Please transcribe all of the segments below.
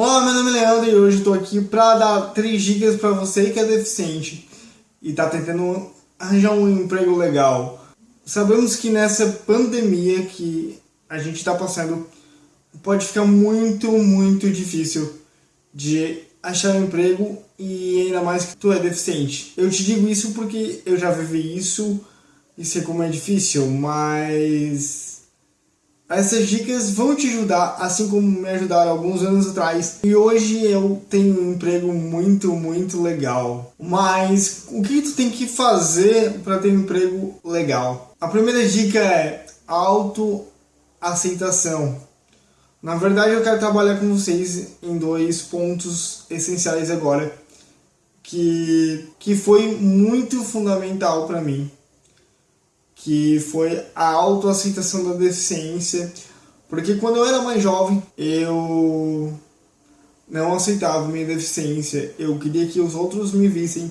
Olá, meu nome é Leandro e hoje estou aqui para dar três dicas para você que é deficiente e está tentando arranjar um emprego legal. Sabemos que nessa pandemia que a gente está passando pode ficar muito, muito difícil de achar um emprego e ainda mais que tu é deficiente. Eu te digo isso porque eu já vivi isso e sei como é difícil, mas essas dicas vão te ajudar, assim como me ajudaram alguns anos atrás. E hoje eu tenho um emprego muito, muito legal. Mas o que tu tem que fazer para ter um emprego legal? A primeira dica é autoaceitação. Na verdade, eu quero trabalhar com vocês em dois pontos essenciais agora, que, que foi muito fundamental para mim que foi a autoaceitação da deficiência, porque quando eu era mais jovem, eu não aceitava minha deficiência, eu queria que os outros me vissem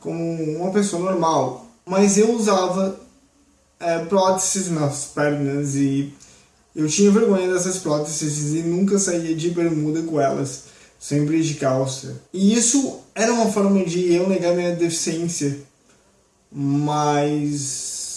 como uma pessoa normal, mas eu usava é, próteses nas pernas e eu tinha vergonha dessas próteses e nunca saía de bermuda com elas, sempre de calça. E isso era uma forma de eu negar minha deficiência, mas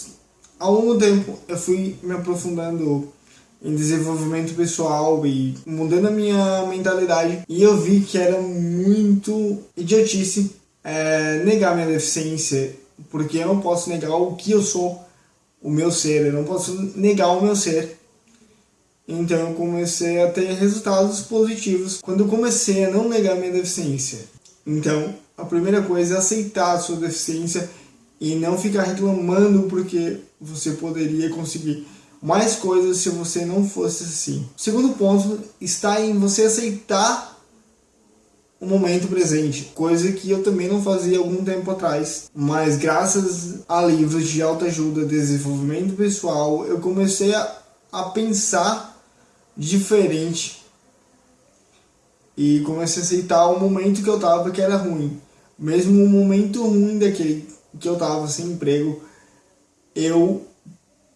ao longo do tempo eu fui me aprofundando em desenvolvimento pessoal e mudando a minha mentalidade e eu vi que era muito idiotice é, negar minha deficiência porque eu não posso negar o que eu sou, o meu ser, eu não posso negar o meu ser. Então eu comecei a ter resultados positivos quando eu comecei a não negar minha deficiência. Então a primeira coisa é aceitar a sua deficiência e não ficar reclamando porque você poderia conseguir mais coisas se você não fosse assim. O segundo ponto está em você aceitar o momento presente, coisa que eu também não fazia algum tempo atrás, mas graças a livros de autoajuda, desenvolvimento pessoal, eu comecei a, a pensar diferente. E comecei a aceitar o momento que eu tava que era ruim, mesmo o momento ruim daquele que eu tava sem emprego, eu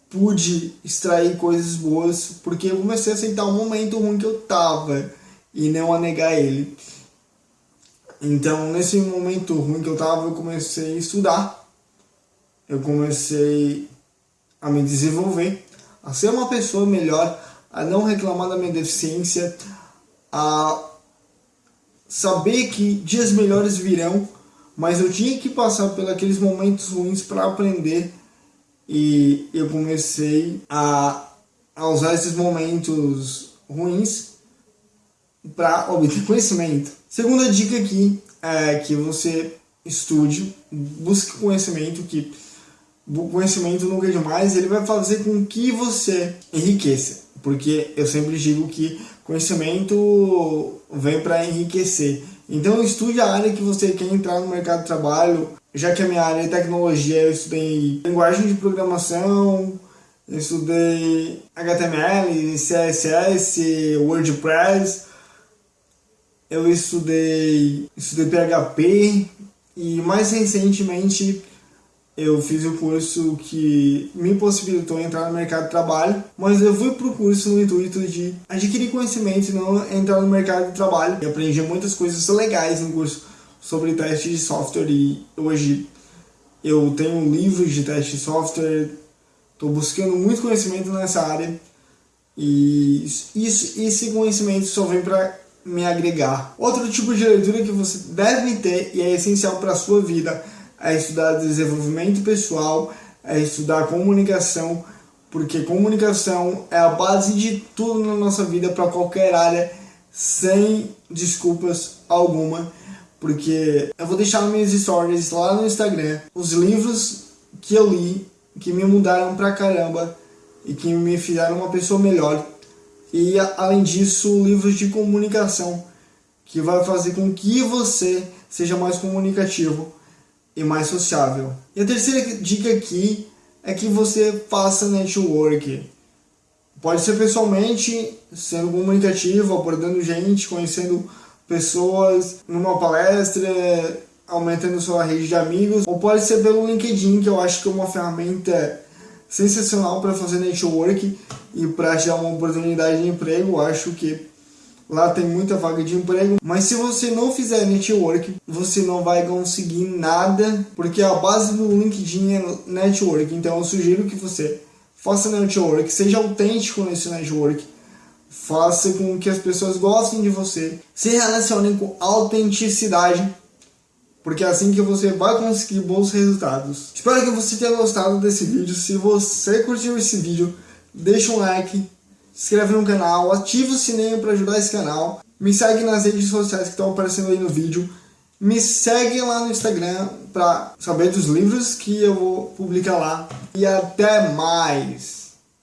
pude extrair coisas boas porque eu comecei a aceitar o momento ruim que eu tava e não a negar ele. Então, nesse momento ruim que eu tava, eu comecei a estudar. Eu comecei a me desenvolver, a ser uma pessoa melhor, a não reclamar da minha deficiência, a saber que dias melhores virão mas eu tinha que passar aqueles momentos ruins para aprender e eu comecei a, a usar esses momentos ruins para obter conhecimento. Segunda dica aqui é que você estude, busque conhecimento, que o conhecimento nunca é demais, ele vai fazer com que você enriqueça. Porque eu sempre digo que conhecimento vem para enriquecer. Então estude a área que você quer entrar no mercado de trabalho, já que a minha área é tecnologia, eu estudei linguagem de programação, eu estudei HTML, CSS, WordPress, eu estudei, estudei PHP e mais recentemente eu fiz o curso que me possibilitou entrar no mercado de trabalho, mas eu fui para o curso no intuito de adquirir conhecimento e não entrar no mercado de trabalho. E aprendi muitas coisas legais no curso sobre teste de software e hoje eu tenho livros de teste de software, estou buscando muito conhecimento nessa área e isso, esse conhecimento só vem para me agregar. Outro tipo de leitura que você deve ter e é essencial para a sua vida a estudar desenvolvimento pessoal, a estudar comunicação, porque comunicação é a base de tudo na nossa vida para qualquer área, sem desculpas alguma, porque eu vou deixar minhas stories lá no Instagram os livros que eu li, que me mudaram pra caramba e que me fizeram uma pessoa melhor. E além disso, livros de comunicação, que vai fazer com que você seja mais comunicativo e mais sociável. E a terceira dica aqui é que você faça network. Pode ser pessoalmente, sendo comunicativo, abordando gente, conhecendo pessoas numa palestra, aumentando sua rede de amigos, ou pode ser pelo LinkedIn, que eu acho que é uma ferramenta sensacional para fazer network e para achar uma oportunidade de emprego. Eu acho que Lá tem muita vaga de emprego, mas se você não fizer network, você não vai conseguir nada, porque a base do LinkedIn é network. Então eu sugiro que você faça network, seja autêntico nesse network, faça com que as pessoas gostem de você, se relacionem com autenticidade, porque é assim que você vai conseguir bons resultados. Espero que você tenha gostado desse vídeo. Se você curtiu esse vídeo, deixa um like, se inscreve no canal, ativa o sininho para ajudar esse canal. Me segue nas redes sociais que estão aparecendo aí no vídeo. Me segue lá no Instagram para saber dos livros que eu vou publicar lá. E até mais!